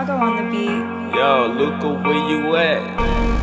Chicago on the beat. Yo, Luca, where you at?